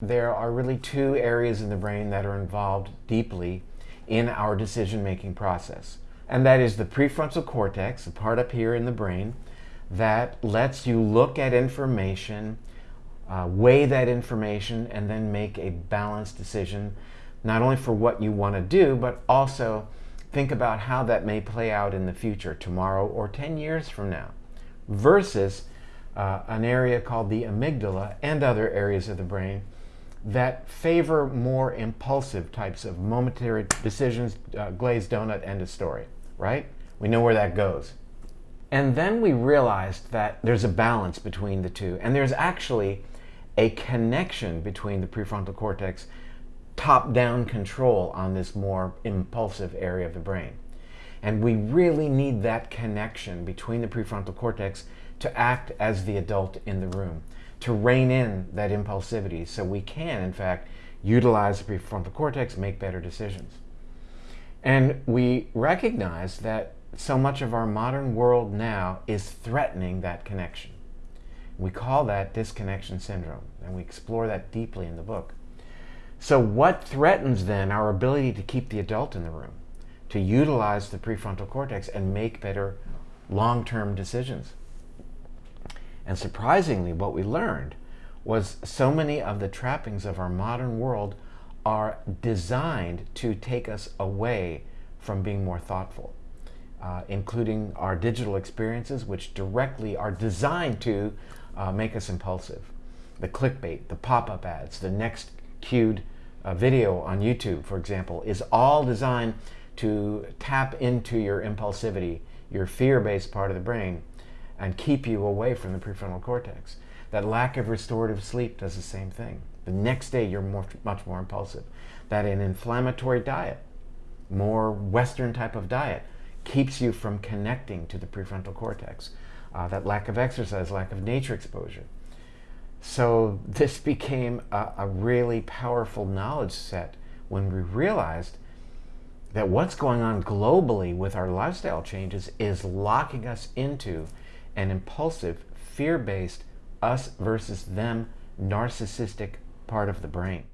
There are really two areas in the brain that are involved deeply in our decision-making process. And that is the prefrontal cortex, the part up here in the brain, that lets you look at information, uh, weigh that information, and then make a balanced decision, not only for what you want to do, but also think about how that may play out in the future, tomorrow or 10 years from now, versus uh, an area called the amygdala and other areas of the brain that favor more impulsive types of momentary decisions, uh, glazed donut, end of story, right? We know where that goes. And then we realized that there's a balance between the two, and there's actually a connection between the prefrontal cortex, top-down control on this more impulsive area of the brain. And we really need that connection between the prefrontal cortex to act as the adult in the room to rein in that impulsivity so we can, in fact, utilize the prefrontal cortex, make better decisions. And we recognize that so much of our modern world now is threatening that connection. We call that disconnection syndrome, and we explore that deeply in the book. So what threatens then our ability to keep the adult in the room, to utilize the prefrontal cortex and make better long-term decisions? And surprisingly, what we learned was so many of the trappings of our modern world are designed to take us away from being more thoughtful, uh, including our digital experiences, which directly are designed to uh, make us impulsive. The clickbait, the pop-up ads, the next cued uh, video on YouTube, for example, is all designed to tap into your impulsivity, your fear-based part of the brain, and keep you away from the prefrontal cortex. That lack of restorative sleep does the same thing. The next day, you're more, much more impulsive. That an inflammatory diet, more Western type of diet, keeps you from connecting to the prefrontal cortex. Uh, that lack of exercise, lack of nature exposure. So this became a, a really powerful knowledge set when we realized that what's going on globally with our lifestyle changes is locking us into an impulsive, fear-based, us versus them, narcissistic part of the brain.